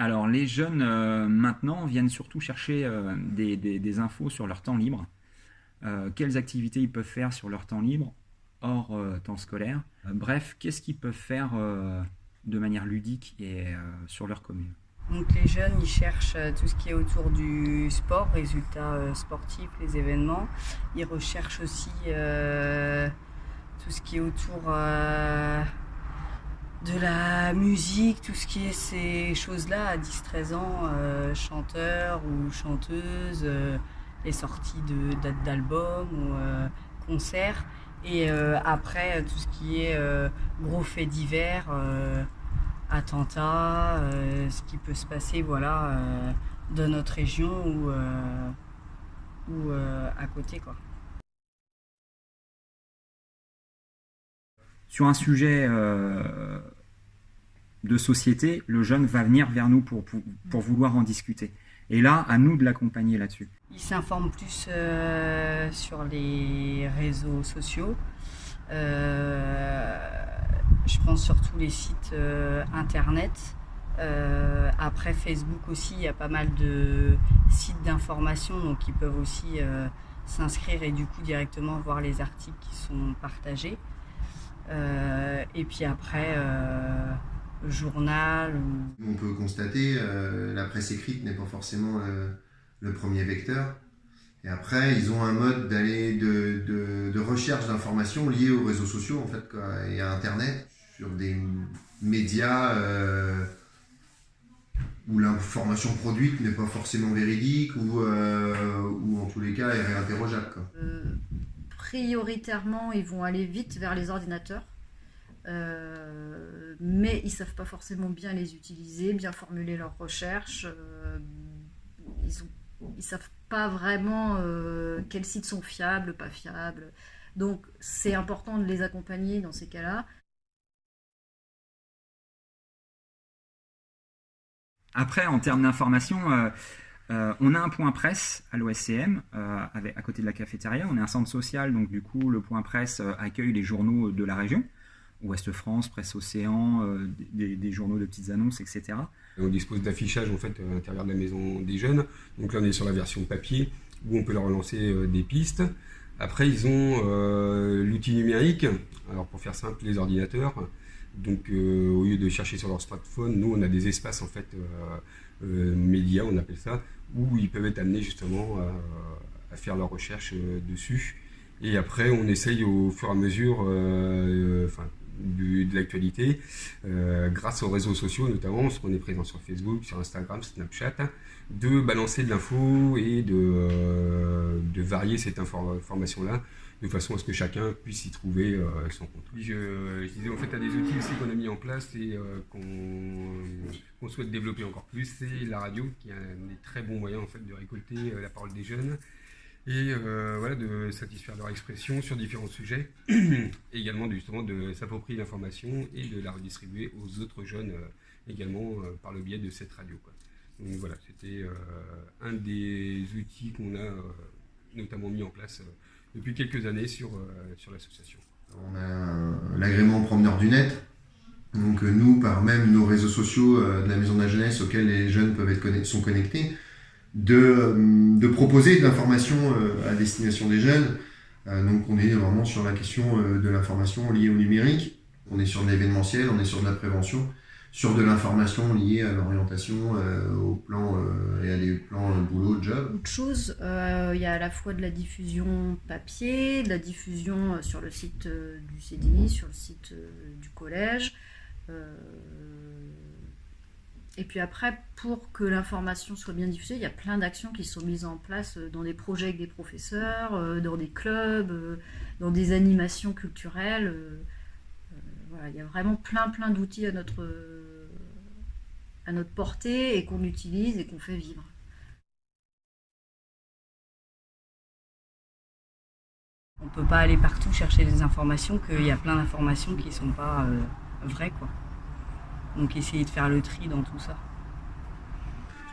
Alors les jeunes euh, maintenant viennent surtout chercher euh, des, infos sur leur temps libre. Euh, quelles activités ils peuvent faire sur leur temps libre hors temps scolaire. bref, qu'est-ce qu'ils peuvent faire de manière ludique et sur leur commune. Donc les jeunes, ils cherchent tout ce qui est autour du sport, résultats sportifs, les événements. Ils recherchent aussi tout ce qui est autour de la musique, tout ce qui est ces choses-là à 10-13 ans, euh, chanteur ou chanteuse, euh, les sorties de dates d'albums ou euh, concerts. Et après, tout ce qui est gros faits divers, attentats, ce qui peut se passer voilà, dans notre région ou, ou à côté. Quoi. Sur un sujet euh, de société, le jeune va venir vers nous pour, vouloir en discuter. Et là, à nous de l'accompagner là-dessus. Il s'informe plus euh, sur les réseaux sociaux. Euh, je pense surtout les sites internet. après Facebook aussi, il y a pas mal de sites d'information, donc ils peuvent aussi s'inscrire et du coup directement voir les articles qui sont partagés. Euh, et puis après, euh, journal. On peut constater, euh, la presse écrite n'est pas forcément le premier vecteur. Et après, ils ont un mode d'aller de, de, recherche d'informations liées aux réseaux sociaux en fait, et à Internet, sur des médias où l'information produite n'est pas forcément véridique ou, ou en tous les cas est réinterrogeable prioritairement, ils vont aller vite vers les ordinateurs. Euh, mais ils savent pas forcément bien les utiliser, bien formuler leurs recherches. Euh, ils ne savent pas vraiment euh, quels sites sont fiables, pas fiables. Donc c'est important de les accompagner dans ces cas-là. Après, en termes d'information, euh, on a un point presse à l'OSCM, euh, à côté de la cafétéria. On est un centre social, donc du coup, le point presse euh, accueille les journaux de la région. Ouest France, Presse Océan, des, journaux de petites annonces, etc. On dispose d'affichage en fait à l'intérieur de la maison des jeunes. Donc là, on est sur la version papier où on peut leur relancer des pistes. Après, ils ont l'outil numérique. Alors pour faire simple, les ordinateurs. Donc au lieu de chercher sur leur smartphone, nous on a des espaces en fait médias, on appelle ça, où ils peuvent être amenés justement à, faire leurs recherches euh, dessus. Et après, on essaye au fur et à mesure euh, enfin, de, l'actualité, euh, grâce aux réseaux sociaux notamment, parce qu'on est présent sur Facebook, sur Instagram, Snapchat, de balancer de l'info et de varier cette information-là de façon à ce que chacun puisse y trouver euh, son compte. Je, je, disais, en fait, à des outils aussi qu'on a mis en place et euh, qu'on souhaite développer encore plus, c'est la radio, qui est un des très bons moyens en fait, de récolter euh, la parole des jeunes et voilà, de satisfaire leur expression sur différents sujets, et également justement de s'approprier l'information et de la redistribuer aux autres jeunes également par le biais de cette radio. Donc voilà, c'était un des outils qu'on a notamment mis en place depuis quelques années sur, euh, sur l'association. On a l'agrément promeneur du net. Donc euh, nous, par même nos réseaux sociaux euh, de la Maison de la Jeunesse auxquels les jeunes peuvent être sont connectés, de, de proposer de l'information à destination des jeunes. Donc on est vraiment sur la question de l'information liée au numérique. On est sur de l'événementiel, on est sur de la prévention sur de l'information liée à l'orientation, euh, au plan euh, et à des plans euh, boulot, job chose, il y a à la fois de la diffusion papier, de la diffusion sur le site du CDI, sur le site du collège. et puis après, pour que l'information soit bien diffusée, il y a plein d'actions qui sont mises en place dans des projets avec des professeurs, dans des clubs, dans des animations culturelles il y a vraiment plein plein d'outils à notre, à notre portée et qu'on utilise et qu'on fait vivre. On ne peut pas aller partout chercher des informations, qu'il y a plein d'informations qui ne sont pas euh, vraies. Quoi. Donc essayer de faire le tri dans tout ça.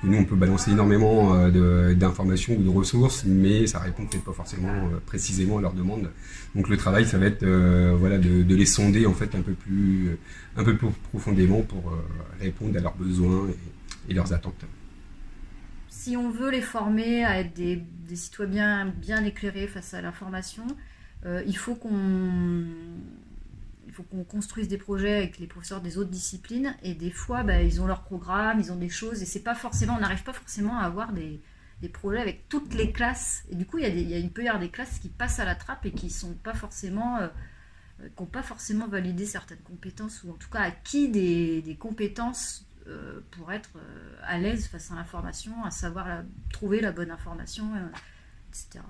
Nous, on peut balancer énormément euh, d'informations ou de ressources, mais ça répond peut-être pas forcément euh, précisément à leurs demandes. Donc le travail, ça va être euh, voilà, de, les sonder en fait un peu plus, un peu plus profondément pour répondre à leurs besoins et leurs attentes. Si on veut les former à être des, citoyens bien éclairés face à l'information, il faut qu'on faut qu'on construise des projets avec les professeurs des autres disciplines et des fois bah, ils ont leur programme, ils ont des choses et c'est pas forcément, on n'arrive pas forcément à avoir des, des, projets avec toutes les classes et du coup il, y a des, il, y a, il peut y avoir des classes qui passent à la trappe et qui sont pas forcément euh, qui n'ont pas forcément validé certaines compétences ou en tout cas acquis des, des compétences euh, pour être euh, à l'aise face à l'information, à savoir trouver la bonne information, etc.